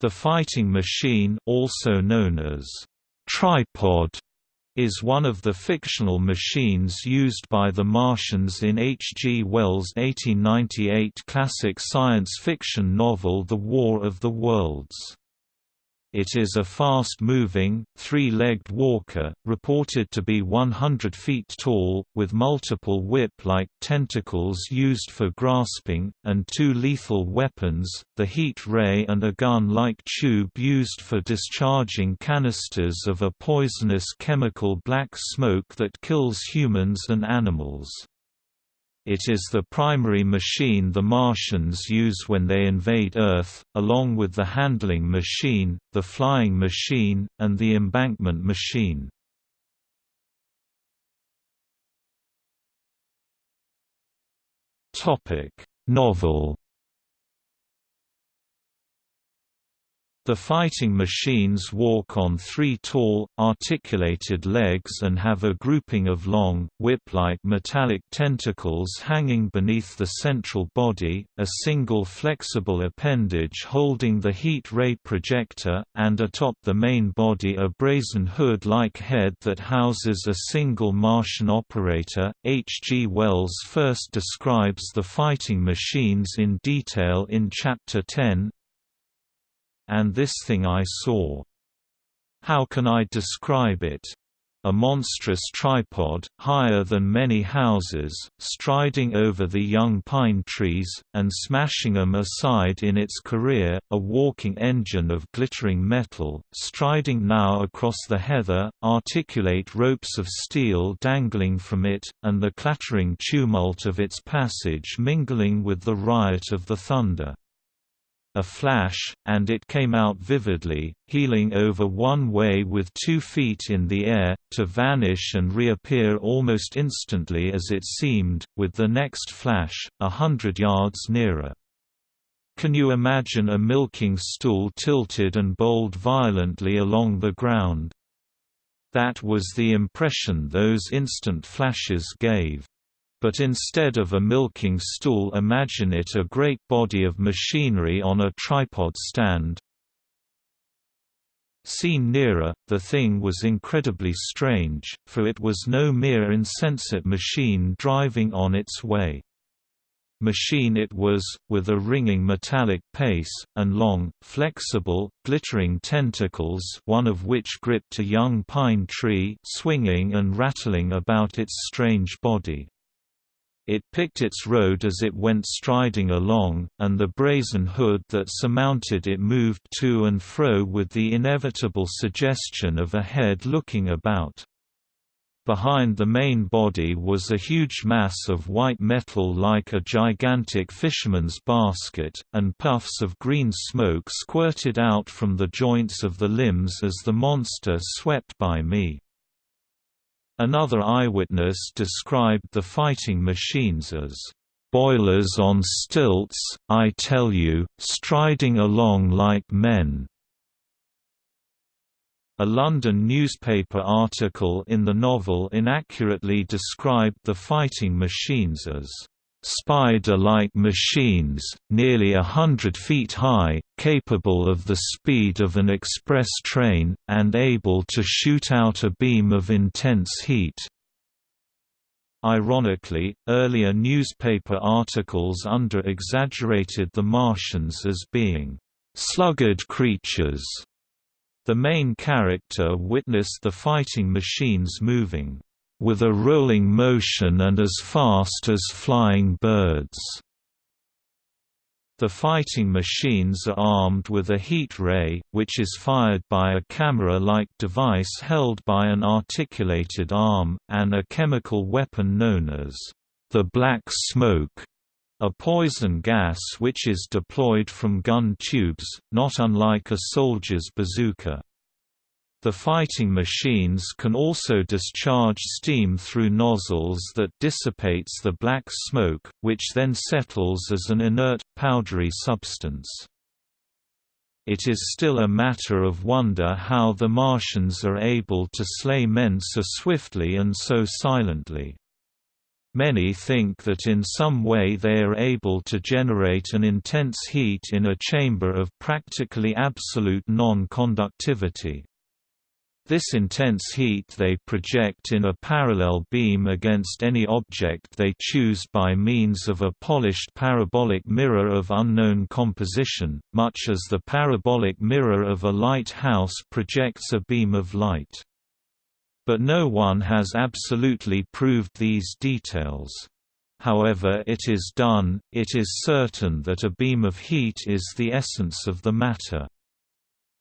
The fighting machine also known as tripod is one of the fictional machines used by the Martians in H. G. Wells' 1898 classic science fiction novel The War of the Worlds. It is a fast-moving, three-legged walker, reported to be 100 feet tall, with multiple whip-like tentacles used for grasping, and two lethal weapons, the heat ray and a gun-like tube used for discharging canisters of a poisonous chemical black smoke that kills humans and animals. It is the primary machine the Martians use when they invade Earth, along with the handling machine, the flying machine, and the embankment machine. Novel The fighting machines walk on three tall, articulated legs and have a grouping of long, whip-like metallic tentacles hanging beneath the central body, a single flexible appendage holding the heat ray projector, and atop the main body a brazen hood-like head that houses a single Martian operator. H. G. Wells first describes the fighting machines in detail in Chapter 10, and this thing I saw. How can I describe it? A monstrous tripod, higher than many houses, striding over the young pine trees, and smashing them aside in its career, a walking engine of glittering metal, striding now across the heather, articulate ropes of steel dangling from it, and the clattering tumult of its passage mingling with the riot of the thunder a flash, and it came out vividly, heeling over one way with two feet in the air, to vanish and reappear almost instantly as it seemed, with the next flash, a hundred yards nearer. Can you imagine a milking stool tilted and bowled violently along the ground? That was the impression those instant flashes gave but instead of a milking stool imagine it a great body of machinery on a tripod stand. Seen nearer, the thing was incredibly strange, for it was no mere insensate machine driving on its way. Machine it was, with a ringing metallic pace, and long, flexible, glittering tentacles one of which gripped a young pine tree swinging and rattling about its strange body. It picked its road as it went striding along, and the brazen hood that surmounted it moved to and fro with the inevitable suggestion of a head looking about. Behind the main body was a huge mass of white metal like a gigantic fisherman's basket, and puffs of green smoke squirted out from the joints of the limbs as the monster swept by me. Another eyewitness described the fighting machines as boilers on stilts, I tell you, striding along like men. A London newspaper article in the novel inaccurately described the fighting machines as spider-like machines, nearly a hundred feet high, capable of the speed of an express train, and able to shoot out a beam of intense heat. Ironically, earlier newspaper articles under-exaggerated the Martians as being sluggard creatures. The main character witnessed the fighting machines moving with a rolling motion and as fast as flying birds. The fighting machines are armed with a heat ray, which is fired by a camera-like device held by an articulated arm, and a chemical weapon known as the Black Smoke, a poison gas which is deployed from gun tubes, not unlike a soldier's bazooka. The fighting machines can also discharge steam through nozzles that dissipates the black smoke, which then settles as an inert, powdery substance. It is still a matter of wonder how the Martians are able to slay men so swiftly and so silently. Many think that in some way they are able to generate an intense heat in a chamber of practically absolute non-conductivity. This intense heat they project in a parallel beam against any object they choose by means of a polished parabolic mirror of unknown composition, much as the parabolic mirror of a lighthouse projects a beam of light. But no one has absolutely proved these details. However it is done, it is certain that a beam of heat is the essence of the matter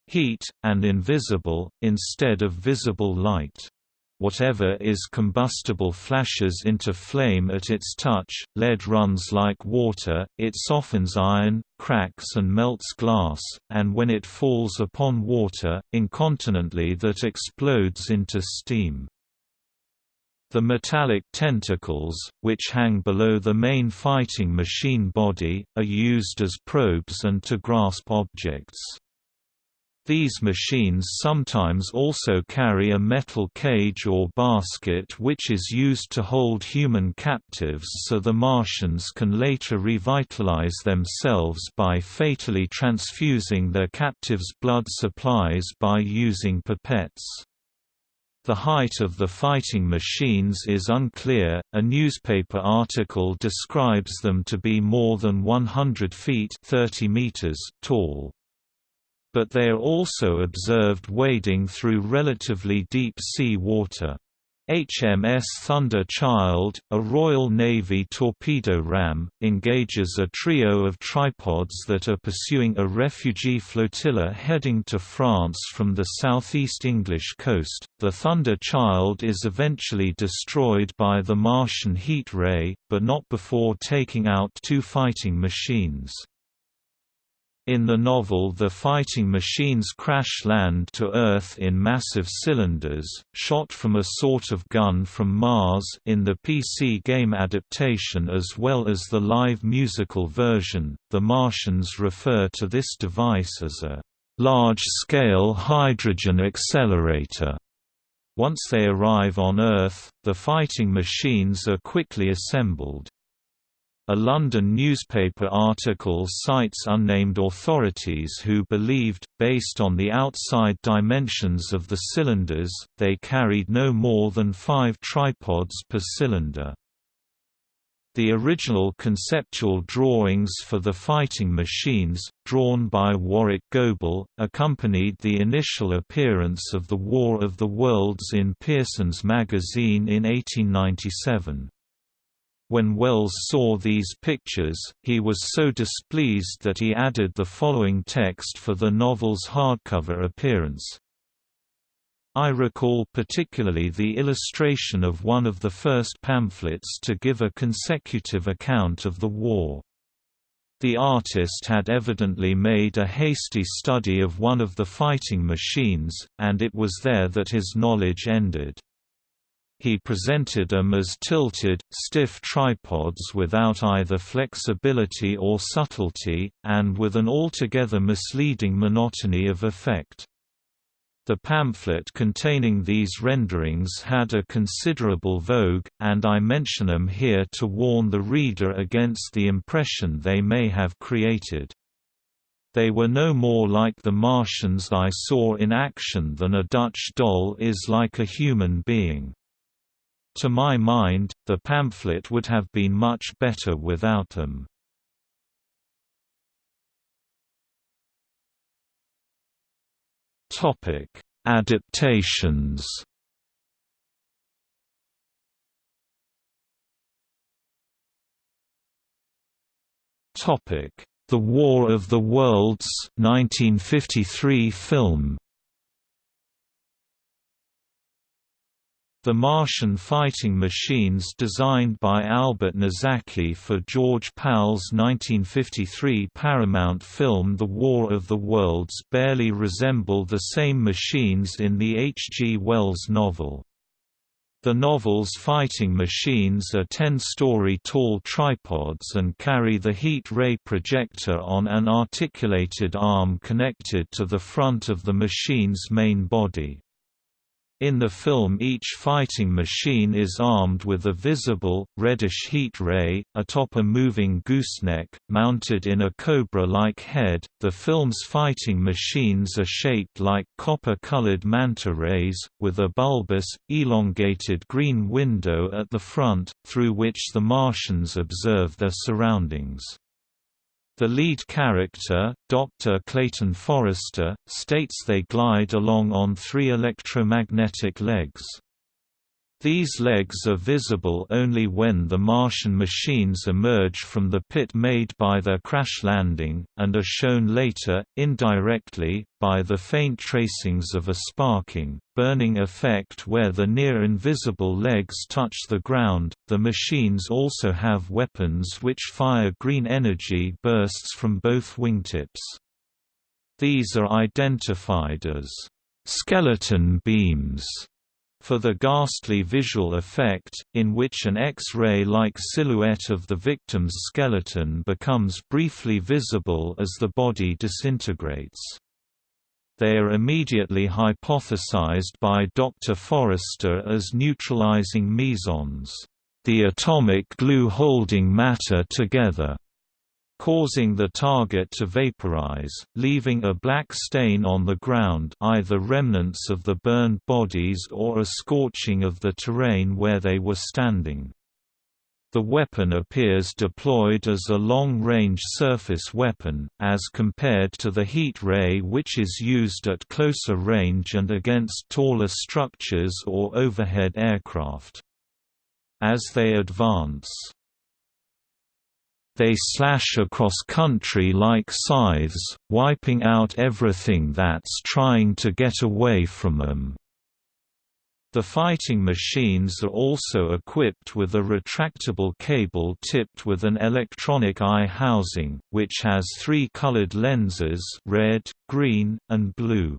heat, and invisible, instead of visible light. Whatever is combustible flashes into flame at its touch, lead runs like water, it softens iron, cracks and melts glass, and when it falls upon water, incontinently that explodes into steam. The metallic tentacles, which hang below the main fighting machine body, are used as probes and to grasp objects. These machines sometimes also carry a metal cage or basket which is used to hold human captives so the Martians can later revitalize themselves by fatally transfusing their captives' blood supplies by using pipettes. The height of the fighting machines is unclear, a newspaper article describes them to be more than 100 feet 30 meters tall but they are also observed wading through relatively deep sea water. HMS Thunder Child, a Royal Navy torpedo ram, engages a trio of tripods that are pursuing a refugee flotilla heading to France from the southeast English coast. The Thunder Child is eventually destroyed by the Martian heat ray, but not before taking out two fighting machines. In the novel The fighting machines crash land to Earth in massive cylinders, shot from a sort of gun from Mars in the PC game adaptation as well as the live musical version, the Martians refer to this device as a large-scale hydrogen accelerator. Once they arrive on Earth, the fighting machines are quickly assembled. A London newspaper article cites unnamed authorities who believed, based on the outside dimensions of the cylinders, they carried no more than five tripods per cylinder. The original conceptual drawings for the fighting machines, drawn by Warwick Goble, accompanied the initial appearance of the War of the Worlds in Pearson's magazine in 1897. When Wells saw these pictures, he was so displeased that he added the following text for the novel's hardcover appearance. I recall particularly the illustration of one of the first pamphlets to give a consecutive account of the war. The artist had evidently made a hasty study of one of the fighting machines, and it was there that his knowledge ended. He presented them as tilted, stiff tripods without either flexibility or subtlety, and with an altogether misleading monotony of effect. The pamphlet containing these renderings had a considerable vogue, and I mention them here to warn the reader against the impression they may have created. They were no more like the Martians I saw in action than a Dutch doll is like a human being. To my mind, the pamphlet would have been much better without them. Topic: Adaptations. Topic: The War of the Worlds 1953 film. The Martian fighting machines designed by Albert Nozaki for George Pal's 1953 Paramount film The War of the Worlds barely resemble the same machines in the H. G. Wells novel. The novel's fighting machines are 10-story tall tripods and carry the heat ray projector on an articulated arm connected to the front of the machine's main body. In the film each fighting machine is armed with a visible, reddish heat ray, atop a moving gooseneck, mounted in a cobra-like head. The film's fighting machines are shaped like copper-colored manta rays, with a bulbous, elongated green window at the front, through which the Martians observe their surroundings. The lead character, Dr. Clayton Forrester, states they glide along on three electromagnetic legs. These legs are visible only when the Martian machines emerge from the pit made by their crash landing, and are shown later, indirectly, by the faint tracings of a sparking, burning effect where the near invisible legs touch the ground. The machines also have weapons which fire green energy bursts from both wingtips. These are identified as skeleton beams for the ghastly visual effect, in which an X-ray-like silhouette of the victim's skeleton becomes briefly visible as the body disintegrates. They are immediately hypothesized by Dr. Forrester as neutralizing mesons, the atomic glue holding matter together causing the target to vaporize, leaving a black stain on the ground either remnants of the burned bodies or a scorching of the terrain where they were standing. The weapon appears deployed as a long-range surface weapon, as compared to the heat ray which is used at closer range and against taller structures or overhead aircraft. As they advance, they slash across country like scythes, wiping out everything that's trying to get away from them. The fighting machines are also equipped with a retractable cable tipped with an electronic eye housing, which has three colored lenses red, green, and blue.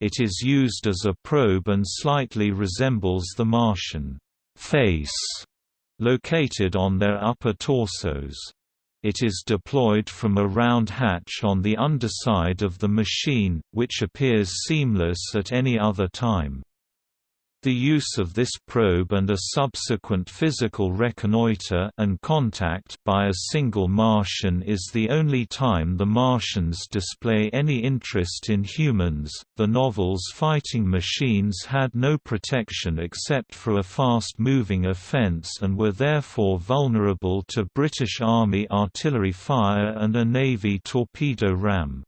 It is used as a probe and slightly resembles the Martian face located on their upper torsos. It is deployed from a round hatch on the underside of the machine, which appears seamless at any other time. The use of this probe and a subsequent physical reconnoiter and contact by a single Martian is the only time the Martians display any interest in humans. The novel's fighting machines had no protection except for a fast-moving offense and were therefore vulnerable to British Army artillery fire and a Navy torpedo ram.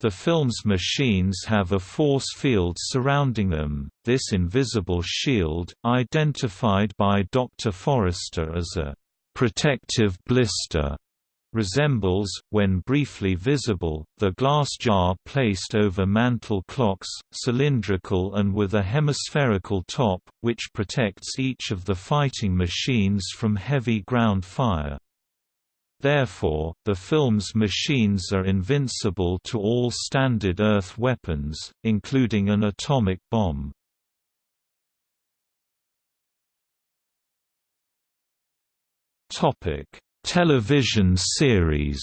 The film's machines have a force field surrounding them, this invisible shield, identified by Dr. Forrester as a «protective blister», resembles, when briefly visible, the glass jar placed over mantle clocks, cylindrical and with a hemispherical top, which protects each of the fighting machines from heavy ground fire. Therefore, the film's machines are invincible to all standard Earth weapons, including an atomic bomb. Television series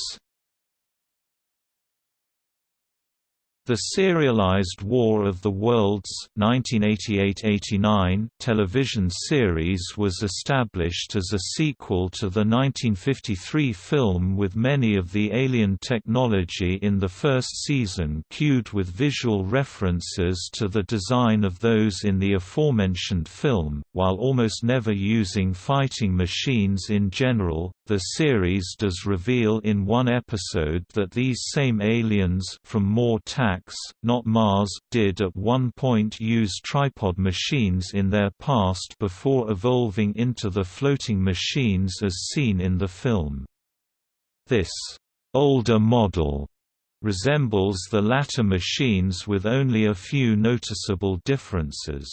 The serialized War of the Worlds 1988–89 television series was established as a sequel to the 1953 film with many of the alien technology in the first season cued with visual references to the design of those in the aforementioned film, while almost never using fighting machines in general. The series does reveal in one episode that these same aliens from more not Mars, did at one point use tripod machines in their past before evolving into the floating machines as seen in the film. This older model resembles the latter machines with only a few noticeable differences.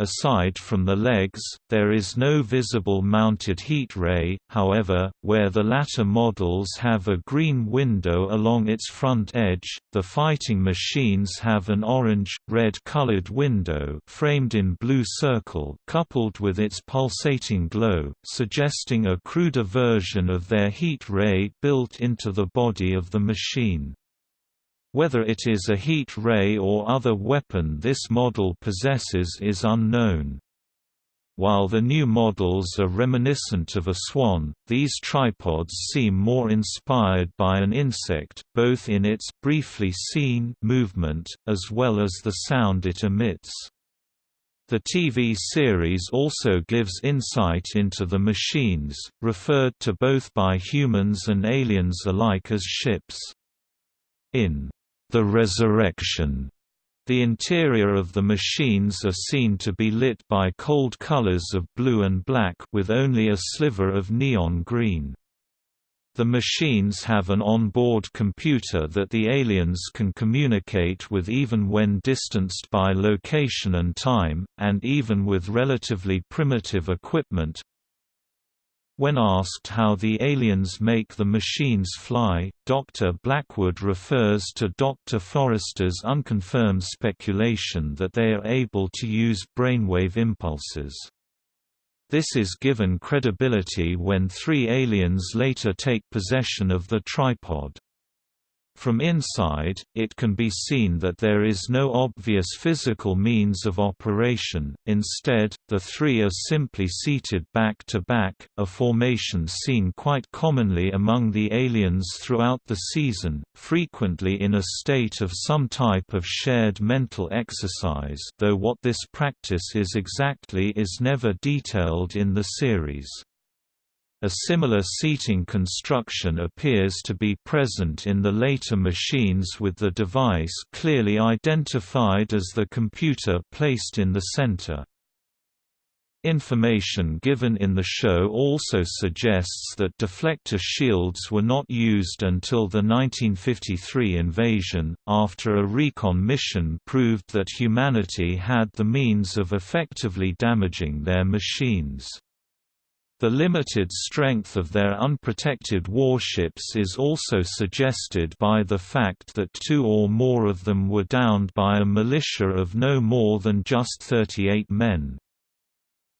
Aside from the legs, there is no visible mounted heat ray, however, where the latter models have a green window along its front edge, the fighting machines have an orange-red colored window framed in blue circle coupled with its pulsating glow, suggesting a cruder version of their heat ray built into the body of the machine. Whether it is a heat ray or other weapon this model possesses is unknown. While the new models are reminiscent of a swan, these tripods seem more inspired by an insect, both in its briefly seen movement, as well as the sound it emits. The TV series also gives insight into the machines, referred to both by humans and aliens alike as ships. In the Resurrection. The interior of the machines are seen to be lit by cold colors of blue and black with only a sliver of neon green. The machines have an on-board computer that the aliens can communicate with even when distanced by location and time, and even with relatively primitive equipment, when asked how the aliens make the machines fly, Dr. Blackwood refers to Dr. Forrester's unconfirmed speculation that they are able to use brainwave impulses. This is given credibility when three aliens later take possession of the tripod. From inside, it can be seen that there is no obvious physical means of operation, instead, the three are simply seated back to back, a formation seen quite commonly among the aliens throughout the season, frequently in a state of some type of shared mental exercise though what this practice is exactly is never detailed in the series. A similar seating construction appears to be present in the later machines with the device clearly identified as the computer placed in the center. Information given in the show also suggests that deflector shields were not used until the 1953 invasion, after a recon mission proved that humanity had the means of effectively damaging their machines. The limited strength of their unprotected warships is also suggested by the fact that two or more of them were downed by a militia of no more than just 38 men.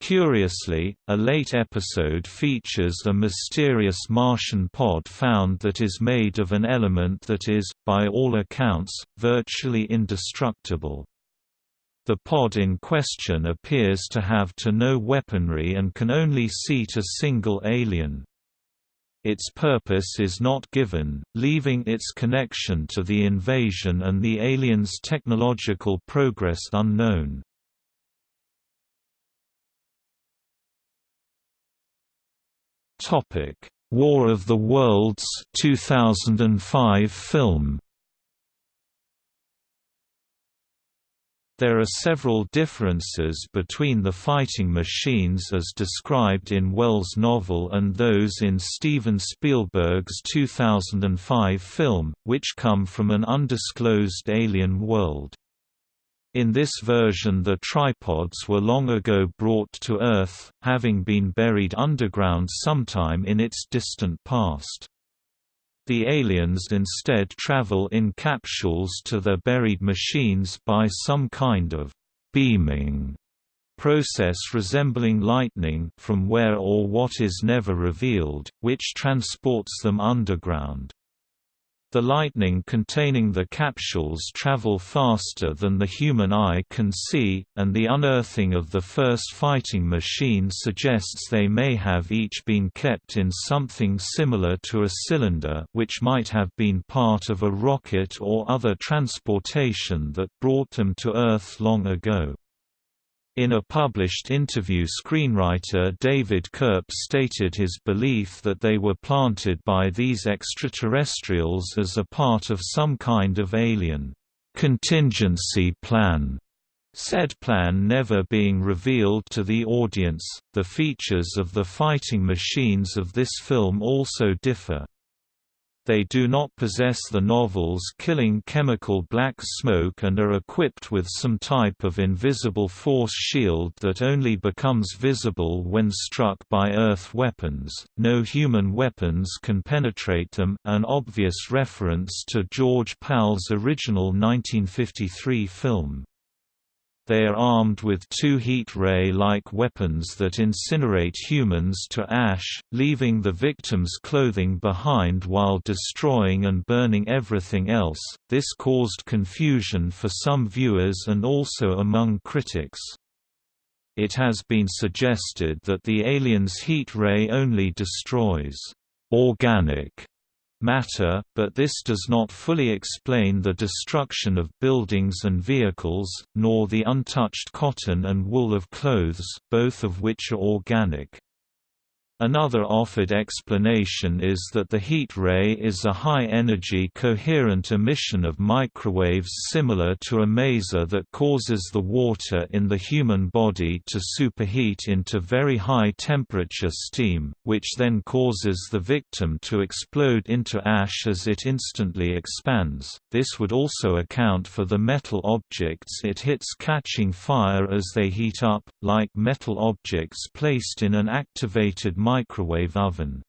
Curiously, a late episode features a mysterious Martian pod found that is made of an element that is, by all accounts, virtually indestructible. The pod in question appears to have to no weaponry and can only seat a single alien. Its purpose is not given, leaving its connection to the invasion and the aliens' technological progress unknown. War of the Worlds 2005 film There are several differences between the fighting machines as described in Wells' novel and those in Steven Spielberg's 2005 film, which come from an undisclosed alien world. In this version the tripods were long ago brought to Earth, having been buried underground sometime in its distant past. The aliens instead travel in capsules to their buried machines by some kind of beaming process resembling lightning from where or what is never revealed, which transports them underground. The lightning containing the capsules travel faster than the human eye can see, and the unearthing of the first fighting machine suggests they may have each been kept in something similar to a cylinder which might have been part of a rocket or other transportation that brought them to Earth long ago. In a published interview screenwriter David Koepp stated his belief that they were planted by these extraterrestrials as a part of some kind of alien contingency plan. Said plan never being revealed to the audience, the features of the fighting machines of this film also differ. They do not possess the novel's killing chemical black smoke and are equipped with some type of invisible force shield that only becomes visible when struck by Earth weapons. No human weapons can penetrate them, an obvious reference to George Pal's original 1953 film. They are armed with two heat ray-like weapons that incinerate humans to ash, leaving the victim's clothing behind while destroying and burning everything else. This caused confusion for some viewers and also among critics. It has been suggested that the alien's heat ray only destroys organic matter, but this does not fully explain the destruction of buildings and vehicles, nor the untouched cotton and wool of clothes, both of which are organic. Another offered explanation is that the heat ray is a high-energy coherent emission of microwaves similar to a maser that causes the water in the human body to superheat into very high-temperature steam, which then causes the victim to explode into ash as it instantly expands. This would also account for the metal objects it hits catching fire as they heat up, like metal objects placed in an activated oven.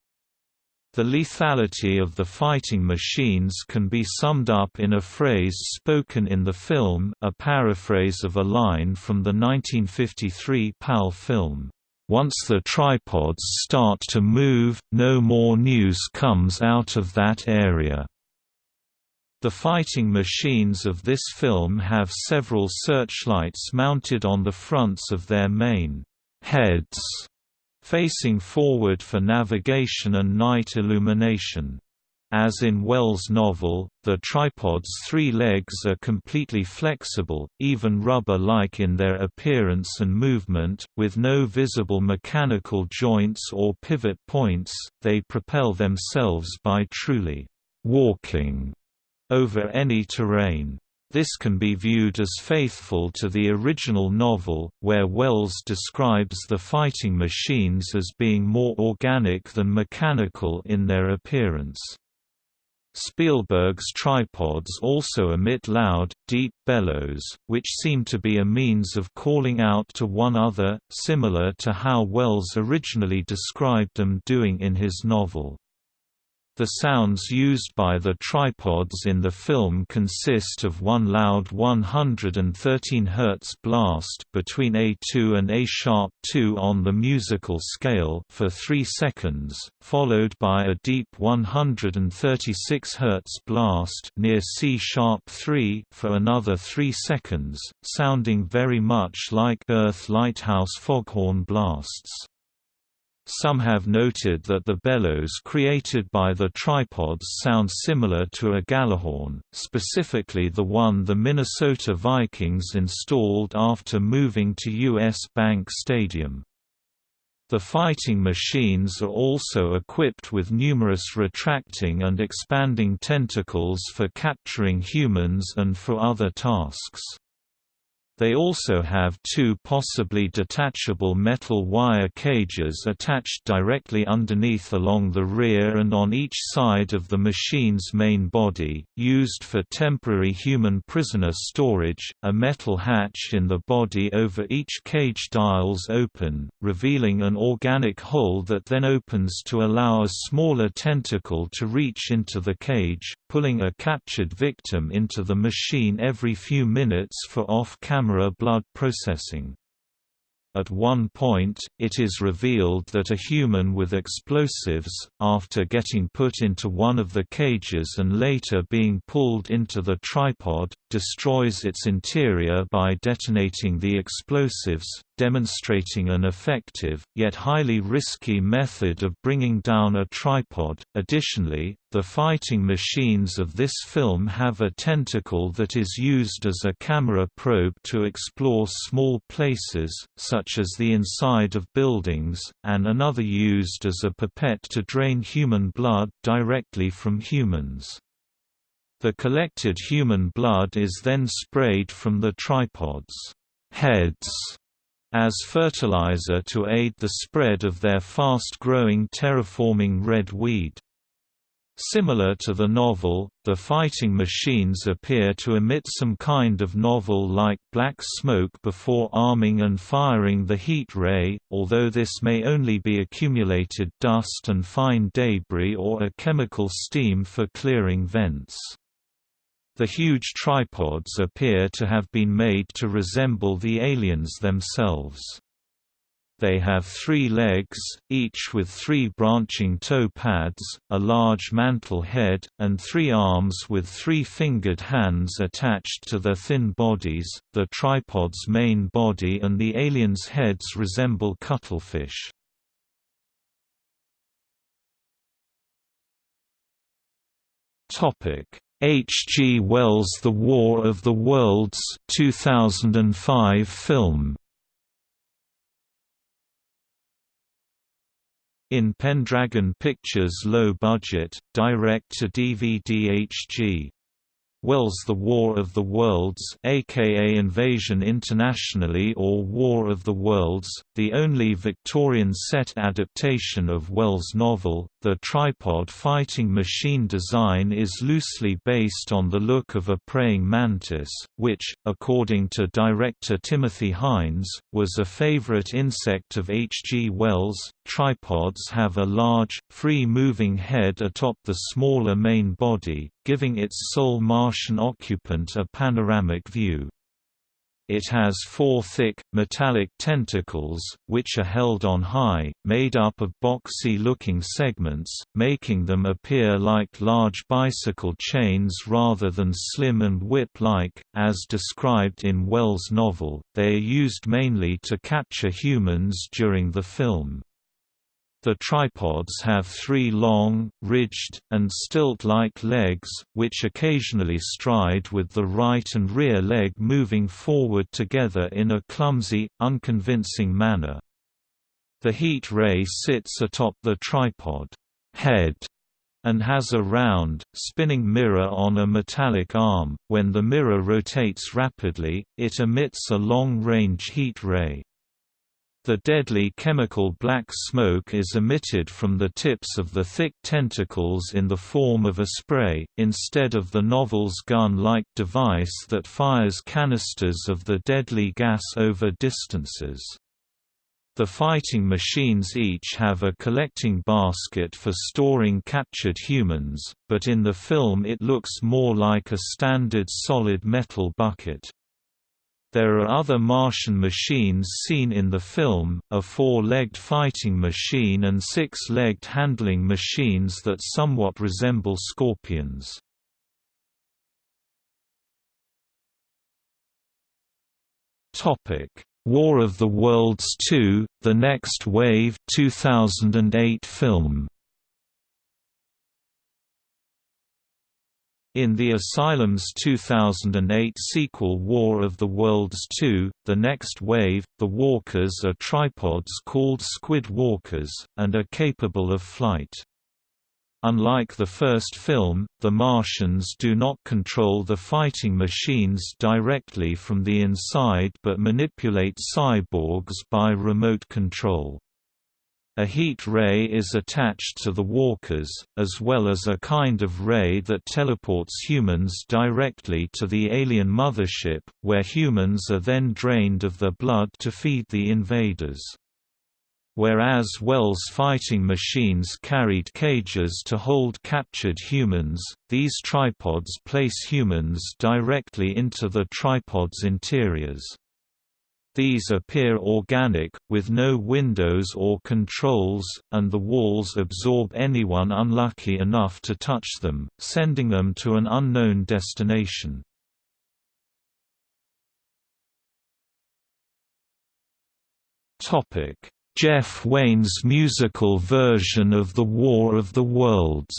The lethality of the fighting machines can be summed up in a phrase spoken in the film a paraphrase of a line from the 1953 Pal film, "...once the tripods start to move, no more news comes out of that area." The fighting machines of this film have several searchlights mounted on the fronts of their main heads facing forward for navigation and night illumination. As in Wells' novel, the tripod's three legs are completely flexible, even rubber-like in their appearance and movement, with no visible mechanical joints or pivot points, they propel themselves by truly «walking» over any terrain. This can be viewed as faithful to the original novel, where Wells describes the fighting machines as being more organic than mechanical in their appearance. Spielberg's tripods also emit loud, deep bellows, which seem to be a means of calling out to one other, similar to how Wells originally described them doing in his novel. The sounds used by the tripods in the film consist of one loud 113 Hz blast between A2 and A-sharp 2 on the musical scale for 3 seconds, followed by a deep 136 Hz blast near C-sharp 3 for another 3 seconds, sounding very much like Earth Lighthouse foghorn blasts. Some have noted that the bellows created by the tripods sound similar to a Gjallarhorn, specifically the one the Minnesota Vikings installed after moving to U.S. Bank Stadium. The fighting machines are also equipped with numerous retracting and expanding tentacles for capturing humans and for other tasks. They also have two possibly detachable metal wire cages attached directly underneath along the rear and on each side of the machine's main body, used for temporary human prisoner storage. A metal hatch in the body over each cage dials open, revealing an organic hole that then opens to allow a smaller tentacle to reach into the cage, pulling a captured victim into the machine every few minutes for off-camera blood processing. At one point, it is revealed that a human with explosives, after getting put into one of the cages and later being pulled into the tripod, destroys its interior by detonating the explosives, demonstrating an effective, yet highly risky method of bringing down a tripod. Additionally, the fighting machines of this film have a tentacle that is used as a camera probe to explore small places, such as the inside of buildings, and another used as a pipette to drain human blood directly from humans. The collected human blood is then sprayed from the tripods' heads as fertilizer to aid the spread of their fast-growing terraforming red weed. Similar to the novel, the fighting machines appear to emit some kind of novel-like black smoke before arming and firing the heat ray, although this may only be accumulated dust and fine debris or a chemical steam for clearing vents. The huge tripods appear to have been made to resemble the aliens themselves. They have three legs, each with three branching toe pads, a large mantle head, and three arms with three fingered hands attached to their thin bodies. The tripod's main body and the aliens' heads resemble cuttlefish. Topic: H. G. Wells' The War of the Worlds 2005 film In Pendragon Pictures' low-budget, direct-to-DVD H.G. Wells' The War of the Worlds aka Invasion Internationally or War of the Worlds, the only Victorian set adaptation of Wells' novel, the tripod fighting machine design is loosely based on the look of a praying mantis, which, according to director Timothy Hines, was a favorite insect of H. G. Wells. Tripods have a large, free-moving head atop the smaller main body, giving its sole Martian occupant a panoramic view. It has four thick, metallic tentacles, which are held on high, made up of boxy-looking segments, making them appear like large bicycle chains rather than slim and whip-like, as described in Wells' novel. They are used mainly to capture humans during the film. The tripods have three long, ridged, and stilt-like legs, which occasionally stride with the right and rear leg moving forward together in a clumsy, unconvincing manner. The heat ray sits atop the tripod head and has a round, spinning mirror on a metallic arm. When the mirror rotates rapidly, it emits a long-range heat ray. The deadly chemical black smoke is emitted from the tips of the thick tentacles in the form of a spray, instead of the novel's gun-like device that fires canisters of the deadly gas over distances. The fighting machines each have a collecting basket for storing captured humans, but in the film it looks more like a standard solid metal bucket. There are other Martian machines seen in the film, a four-legged fighting machine and six-legged handling machines that somewhat resemble scorpions. War of the Worlds 2, The Next Wave 2008 film In The Asylum's 2008 sequel War of the Worlds 2, The Next Wave, the walkers are tripods called squid walkers, and are capable of flight. Unlike the first film, the Martians do not control the fighting machines directly from the inside but manipulate cyborgs by remote control. A heat ray is attached to the walkers, as well as a kind of ray that teleports humans directly to the alien mothership, where humans are then drained of their blood to feed the invaders. Whereas Wells' fighting machines carried cages to hold captured humans, these tripods place humans directly into the tripod's interiors. These appear organic, with no windows or controls, and the walls absorb anyone unlucky enough to touch them, sending them to an unknown destination. Jeff Wayne's musical version of The War of the Worlds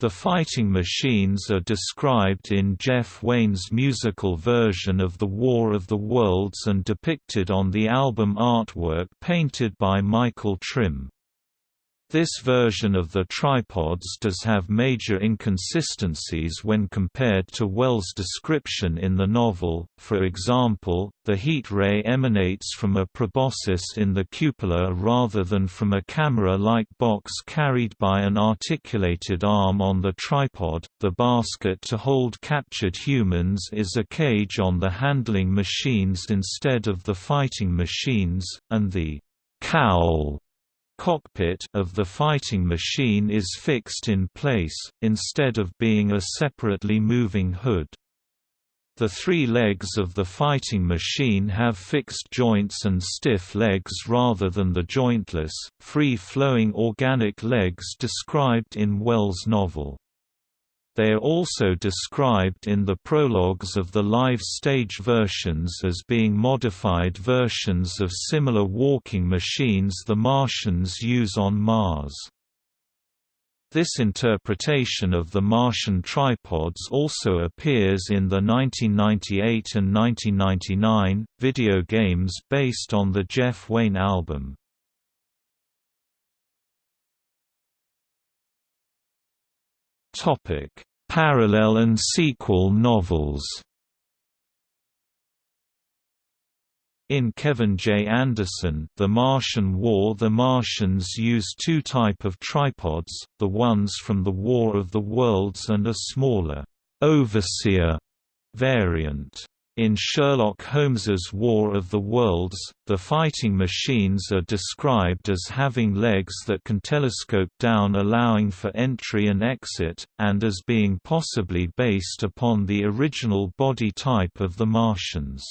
The fighting machines are described in Jeff Wayne's musical version of The War of the Worlds and depicted on the album artwork painted by Michael Trim. This version of the tripods does have major inconsistencies when compared to Wells' description in the novel, for example, the heat ray emanates from a proboscis in the cupola rather than from a camera-like box carried by an articulated arm on the tripod, the basket to hold captured humans is a cage on the handling machines instead of the fighting machines, and the cowl cockpit of the fighting machine is fixed in place, instead of being a separately moving hood. The three legs of the fighting machine have fixed joints and stiff legs rather than the jointless, free-flowing organic legs described in Wells' novel. They are also described in the prologues of the live stage versions as being modified versions of similar walking machines the Martians use on Mars. This interpretation of the Martian tripods also appears in the 1998 and 1999 video games based on the Jeff Wayne album. Topic: Parallel and sequel novels. In Kevin J. Anderson The Martian War The Martians use two type of tripods, the ones from the War of the Worlds and a smaller, overseer variant. In Sherlock Holmes's War of the Worlds, the fighting machines are described as having legs that can telescope down allowing for entry and exit, and as being possibly based upon the original body type of the Martians.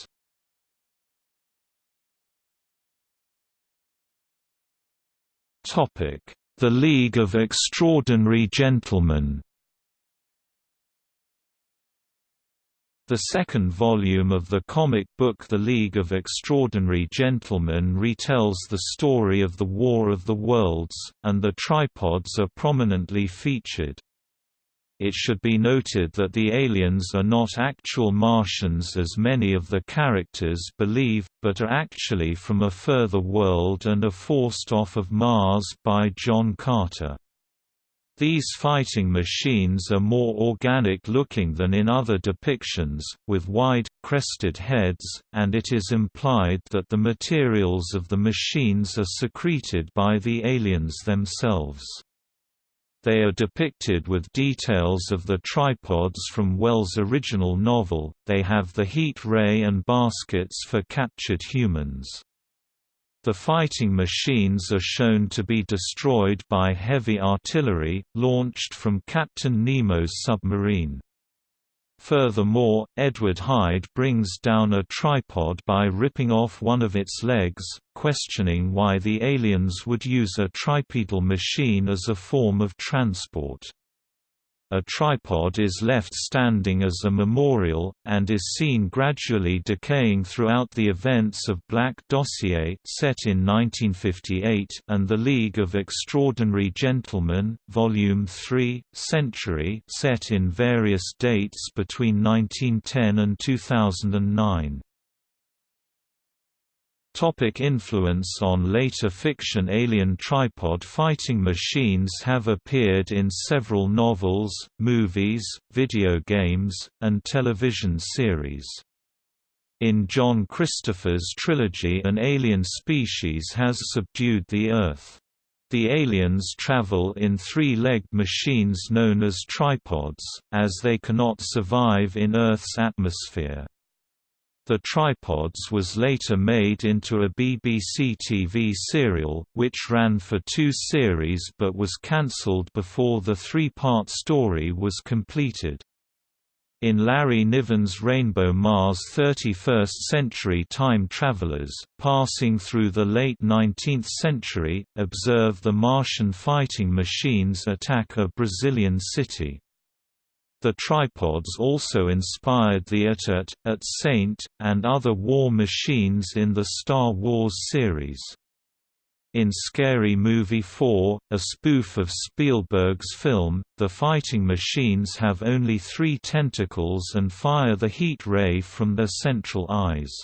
The League of Extraordinary Gentlemen The second volume of the comic book The League of Extraordinary Gentlemen retells the story of the War of the Worlds, and the tripods are prominently featured. It should be noted that the aliens are not actual Martians as many of the characters believe, but are actually from a further world and are forced off of Mars by John Carter. These fighting machines are more organic looking than in other depictions, with wide, crested heads, and it is implied that the materials of the machines are secreted by the aliens themselves. They are depicted with details of the tripods from Wells' original novel, they have the heat ray and baskets for captured humans. The fighting machines are shown to be destroyed by heavy artillery, launched from Captain Nemo's submarine. Furthermore, Edward Hyde brings down a tripod by ripping off one of its legs, questioning why the aliens would use a tripedal machine as a form of transport. A tripod is left standing as a memorial, and is seen gradually decaying throughout the events of Black Dossier set in 1958 and The League of Extraordinary Gentlemen, Volume 3, Century set in various dates between 1910 and 2009. Topic influence on later fiction Alien tripod fighting machines have appeared in several novels, movies, video games, and television series. In John Christopher's trilogy an alien species has subdued the Earth. The aliens travel in three-legged machines known as tripods, as they cannot survive in Earth's atmosphere. The Tripods was later made into a BBC TV serial, which ran for two series but was cancelled before the three-part story was completed. In Larry Niven's Rainbow Mars 31st Century Time Travelers, passing through the late 19th century, observe the Martian fighting machines attack a Brazilian city. The tripods also inspired the AT-AT, AT-ST, and other war machines in the Star Wars series. In Scary Movie 4, a spoof of Spielberg's film, the fighting machines have only three tentacles and fire the heat ray from their central eyes.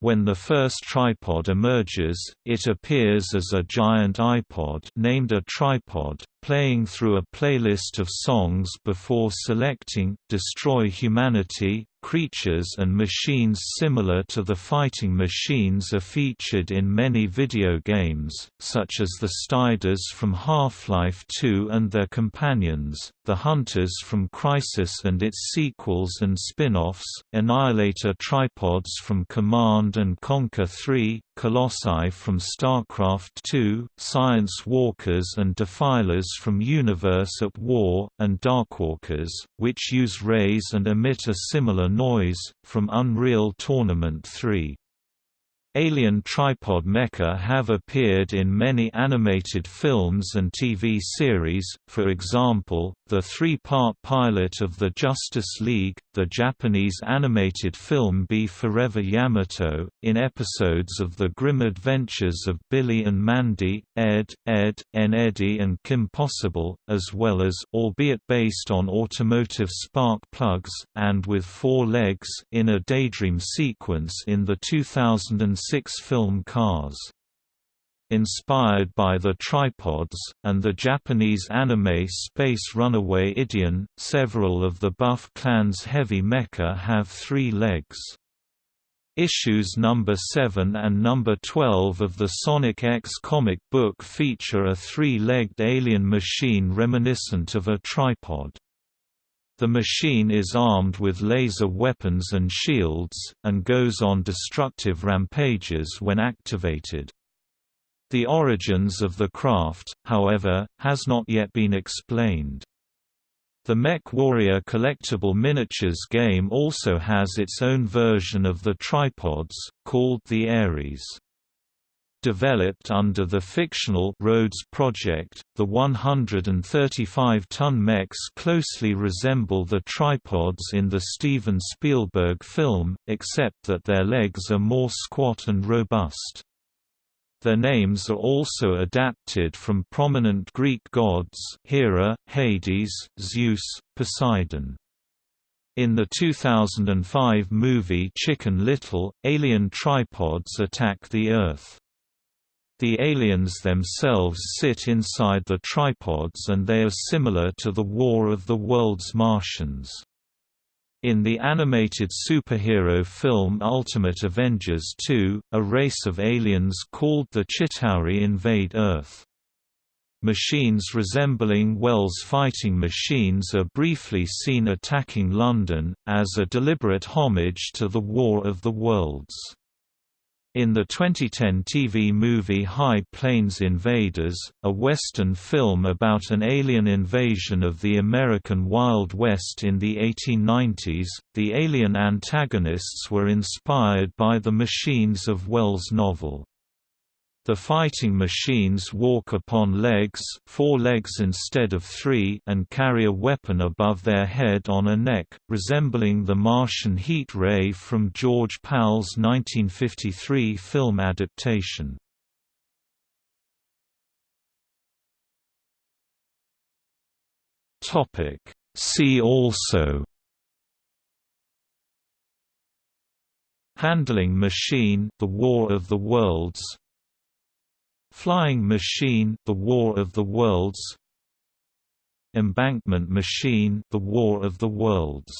When the first tripod emerges, it appears as a giant iPod named a tripod, playing through a playlist of songs before selecting Destroy Humanity, Creatures and machines similar to the fighting machines are featured in many video games, such as the Striders from Half-Life 2 and their companions, the Hunters from Crysis and its sequels and spin-offs, Annihilator tripods from Command & Conquer 3, Colossi from StarCraft II, Science Walkers and Defilers from Universe at War, and Darkwalkers, which use rays and emit a similar noise, from Unreal Tournament 3. Alien tripod mecha have appeared in many animated films and TV series, for example, the three-part pilot of the Justice League, the Japanese animated film Be Forever Yamato, in episodes of The Grim Adventures of Billy and Mandy, Ed, Edd n Eddy and Kim Possible, as well as albeit based on automotive spark plugs, and with four legs in a daydream sequence in the 2006 film Cars inspired by the tripods, and the Japanese anime Space Runaway Ideon. Several of the Buff Clan's heavy mecha have three legs. Issues number 7 and number 12 of the Sonic X comic book feature a three-legged alien machine reminiscent of a tripod. The machine is armed with laser weapons and shields, and goes on destructive rampages when activated. The origins of the craft, however, has not yet been explained. The MechWarrior collectible miniatures game also has its own version of the tripods, called the Ares. Developed under the fictional Rhodes project, the 135-ton mechs closely resemble the tripods in the Steven Spielberg film, except that their legs are more squat and robust. Their names are also adapted from prominent Greek gods Hera, Hades, Zeus, Poseidon. In the 2005 movie Chicken Little, alien tripods attack the Earth. The aliens themselves sit inside the tripods and they are similar to the War of the Worlds Martians. In the animated superhero film Ultimate Avengers 2, a race of aliens called the Chitauri invade Earth. Machines resembling Wells fighting machines are briefly seen attacking London, as a deliberate homage to the War of the Worlds. In the 2010 TV movie High Plains Invaders, a Western film about an alien invasion of the American Wild West in the 1890s, the alien antagonists were inspired by the machines of Wells' novel. The fighting machines walk upon legs four legs instead of three and carry a weapon above their head on a neck, resembling the Martian heat ray from George Pal's 1953 film adaptation. See also Handling machine The War of the Worlds Flying Machine The War of the Worlds. Embankment Machine The War of the Worlds